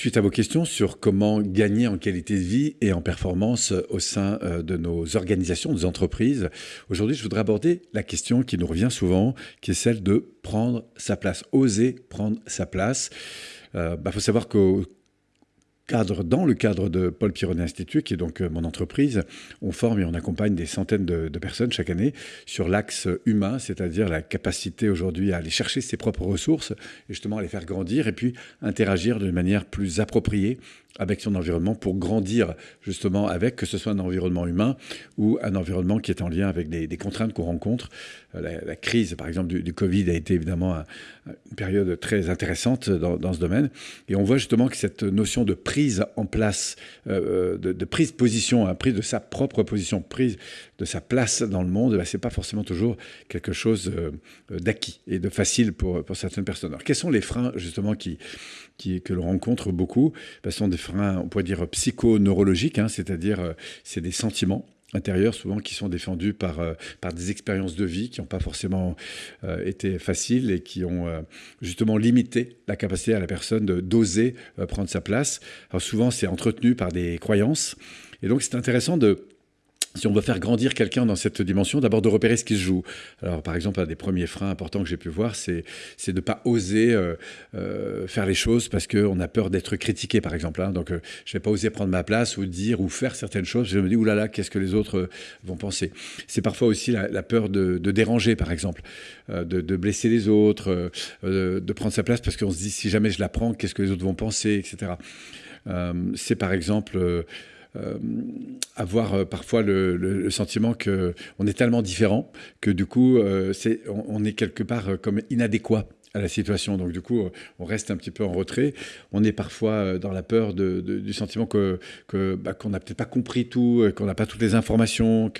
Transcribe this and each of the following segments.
suite à vos questions sur comment gagner en qualité de vie et en performance au sein euh, de nos organisations, nos entreprises, aujourd'hui je voudrais aborder la question qui nous revient souvent, qui est celle de prendre sa place, oser prendre sa place. Il euh, bah, faut savoir dans le cadre de Paul Pironnet Institute, qui est donc euh, mon entreprise, on forme et on accompagne des centaines de, personnes chaque année sur l'axe humain, c'est-à-dire la capacité aujourd'hui à aller chercher ses propres ressources et justement à les faire grandir et puis interagir de manière plus appropriée avec son environnement pour grandir justement avec, que ce soit un environnement humain ou un environnement qui est en lien avec des, contraintes qu'on rencontre. Euh, la, crise, par exemple, du, Covid a été évidemment une période très intéressante dans, ce domaine. Et on voit justement que cette notion de prise en place, euh, de, prise de position, hein, prise de sa propre position, prise de sa place dans le monde, bah, ce n'est pas forcément toujours quelque chose euh, d'acquis et de facile pour, pour certaines personnes. Alors, quels sont les freins justement qui, qui, que l'on rencontre beaucoup? Bah, Ce sont des freins, on pourrait dire, psychoneurologiques, hein, c'est-à-dire euh, c'est des sentiments intérieurs souvent qui sont défendus par, euh, par des expériences de vie qui n'ont pas forcément été faciles et qui ont justement limité la capacité à la personne d'oser prendre sa place. Alors souvent c'est entretenu par des croyances et donc c'est intéressant de si on veut faire grandir quelqu'un dans cette dimension, d'abord de repérer ce qui se joue. Alors, par exemple, un des premiers freins importants que j'ai pu voir, c'est de ne pas oser euh, euh, faire les choses parce qu'on a peur d'être critiqué, par exemple. Hein. Donc, euh, je ne vais pas oser prendre ma place ou dire ou faire certaines choses. Je me dis, oulala, qu'est-ce que les autres vont penser? C'est parfois aussi la, peur de, déranger, par exemple, de, de, blesser les autres, de prendre sa place parce qu'on se dit, si jamais je la prends, qu'est-ce que les autres vont penser, etc. c'est par exemple avoir euh, parfois le, sentiment qu'on est tellement différent que du coup, euh, c'est, on, est quelque part comme inadéquat à la situation. Donc du coup, on reste un petit peu en retrait. On est parfois dans la peur du sentiment que, bah, qu'on n'a peut-être pas compris tout, qu'on n'a pas toutes les informations,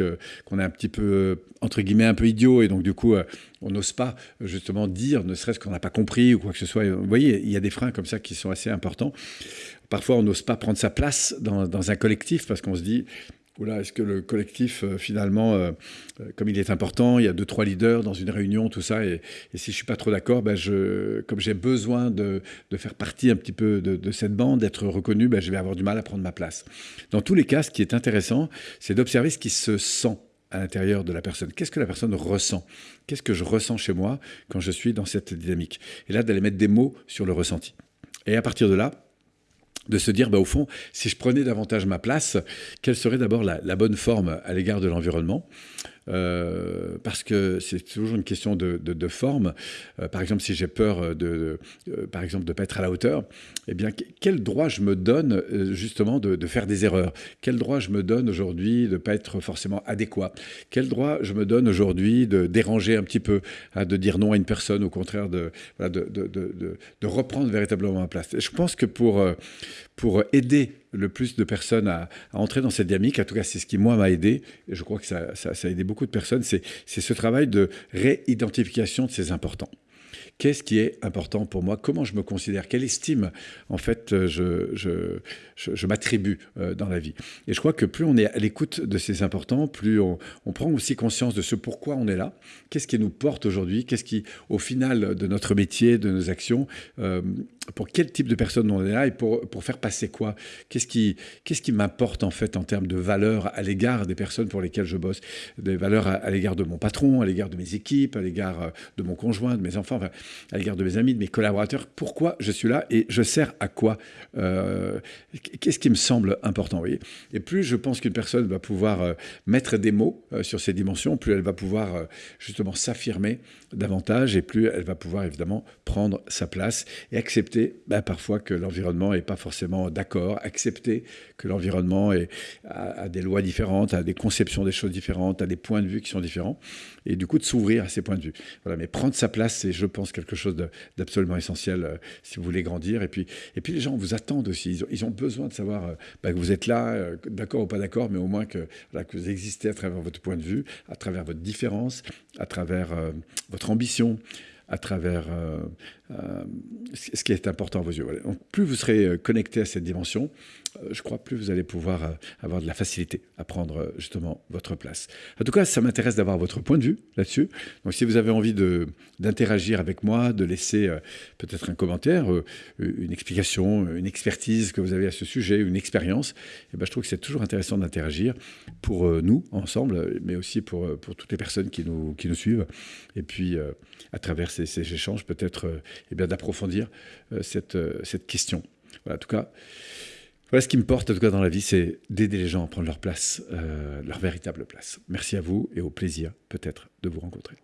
qu'on est un petit peu entre guillemets un peu idiot et donc du coup on n'ose pas justement dire, ne serait-ce qu'on n'a pas compris ou quoi que ce soit. Vous voyez, il y a des freins comme ça qui sont assez importants. Parfois, on n'ose pas prendre sa place dans, un collectif parce qu'on se dit, Oula, est-ce que le collectif, euh, finalement, euh, euh, comme il est important, il y a deux, trois leaders dans une réunion, tout ça, et, si je ne suis pas trop d'accord, ben comme j'ai besoin de, faire partie un petit peu de, cette bande, d'être reconnu, ben je vais avoir du mal à prendre ma place. Dans tous les cas, ce qui est intéressant, c'est d'observer ce qui se sent à l'intérieur de la personne. Qu'est-ce que la personne ressent? Qu'est-ce que je ressens chez moi quand je suis dans cette dynamique? Et là, d'aller mettre des mots sur le ressenti. Et à partir de là, de se dire, bah, au fond, si je prenais davantage ma place, quelle serait d'abord la, la, bonne forme à l'égard de l'environnement? Euh, parce que c'est toujours une question de, forme. Euh, par exemple, si j'ai peur de, par exemple, de pas être à la hauteur, eh bien, quel droit je me donne euh, justement de, faire des erreurs? Quel droit je me donne aujourd'hui de pas être forcément adéquat? Quel droit je me donne aujourd'hui de déranger un petit peu, hein, de dire non à une personne, au contraire de, de, reprendre véritablement ma place? Je pense que pour, pour aider le plus de personnes à, entrer dans cette dynamique. En tout cas, c'est ce qui, moi, m'a aidé. Et je crois que ça, ça, a aidé beaucoup de personnes. C'est ce travail de réidentification de ces importants. Qu'est-ce qui est important pour moi? Comment je me considère? Quelle estime, en fait, je, je, je, m'attribue euh, dans la vie? Et je crois que plus on est à l'écoute de ces importants, plus on, prend aussi conscience de ce pourquoi on est là. Qu'est-ce qui nous porte aujourd'hui? Qu'est-ce qui, au final de notre métier, de nos actions, euh, pour quel type de personne on est là et pour, pour faire passer quoi? Qu'est-ce qui, qu'est-ce qui m'importe en fait en termes de valeurs à l'égard des personnes pour lesquelles je bosse? Des valeurs à, l'égard de mon patron, à l'égard de mes équipes, à l'égard euh, de mon conjoint, de mes enfants, enfin, à l'égard de mes amis, de mes collaborateurs. Pourquoi je suis là et je sers à quoi? Euh, Qu'est-ce qui me semble important voyez? Et plus je pense qu'une personne va pouvoir euh, mettre des mots sur ces dimensions, plus elle va pouvoir justement s'affirmer davantage et plus elle va pouvoir évidemment prendre sa place et accepter bah, parfois que l'environnement n'est pas forcément d'accord, accepter que l'environnement a, des lois différentes, a des conceptions des choses différentes, a des points de vue qui sont différents, et du coup de s'ouvrir à ces points de vue. Voilà, mais prendre sa place, c'est, je pense, quelque chose d'absolument essentiel euh, si vous voulez grandir. Et puis, les gens vous attendent aussi, ils ont, besoin de savoir euh, bah, que vous êtes là, euh, d'accord ou pas d'accord, mais au moins que vous existez à travers votre point de vue, à travers votre différence, à travers votre ambition à travers ce qui est important à vos yeux. plus vous serez connecté à cette dimension, je crois, plus vous allez pouvoir avoir de la facilité à prendre justement votre place. En tout cas, ça m'intéresse d'avoir votre point de vue là-dessus. Donc si vous avez envie d'interagir avec moi, de laisser peut-être un commentaire, une explication, une expertise que vous avez à ce sujet, une expérience, eh ben, je trouve que c'est toujours intéressant d'interagir pour nous, ensemble, mais aussi pour, toutes les personnes qui nous, suivent. Et puis, à travers ces, échanges, peut-être eh d'approfondir cette, cette question. Voilà, en tout cas, voilà ce qui me porte en tout cas dans la vie, c'est d'aider les gens à prendre leur place, leur véritable place. Merci à vous et au plaisir peut-être de vous rencontrer.